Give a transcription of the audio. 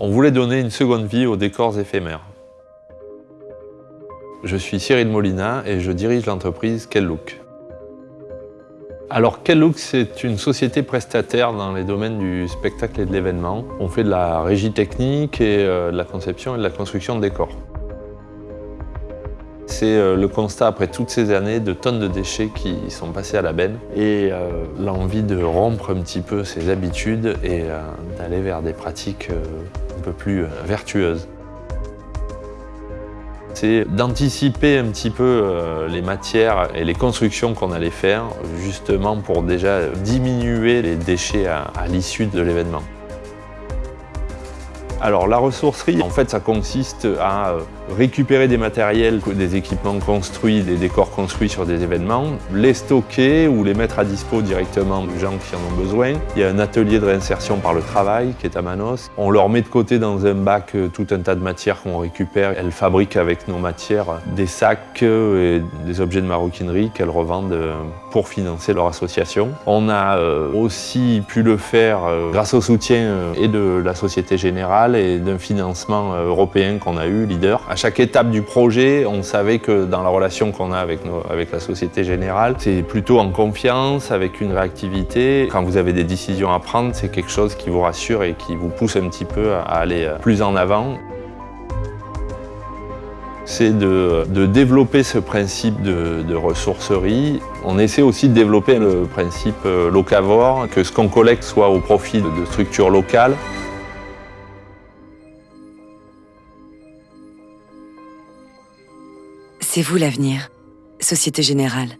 On voulait donner une seconde vie aux décors éphémères. Je suis Cyril Molina et je dirige l'entreprise Quel Look. Alors Quel Look, c'est une société prestataire dans les domaines du spectacle et de l'événement. On fait de la régie technique et euh, de la conception et de la construction de décors. C'est euh, le constat après toutes ces années de tonnes de déchets qui sont passés à la benne et euh, l'envie de rompre un petit peu ses habitudes et d'aller vers des pratiques plus vertueuses c'est d'anticiper un petit peu euh, les matières et les constructions qu'on allait faire, justement pour déjà diminuer les déchets à, l'issue de l'événement. Alors la ressourcerie, en fait, ça consiste à euh, récupérer des matériels, des équipements construits, des décors construits sur des événements, les stocker ou les mettre à dispo directement des gens qui en ont besoin. Il y a un atelier de réinsertion par le travail qui est à Manos. On leur met de côté dans un bac euh, tout un tas de matières qu'on récupère. Elles fabriquent avec nos matières des sacs euh, et des objets de maroquinerie qu'elles revendent pour financer leur association. On a aussi pu le faire grâce au soutien et de la Société Générale et d'un financement euh, européen qu'on a eu, leader. À chaque étape du projet, on savait que dans la relation qu'on a avec, la Société Générale, c'est plutôt en confiance, avec une réactivité. Quand vous avez des décisions à prendre, c'est quelque chose qui vous rassure et qui vous pousse un petit peu à aller euh, plus en avant c'est de, développer ce principe de, de, ressourcerie. On essaie aussi de développer le principe euh, locavore, que ce qu'on collecte soit au profit de structures locales. C'est vous l'avenir. Société Générale.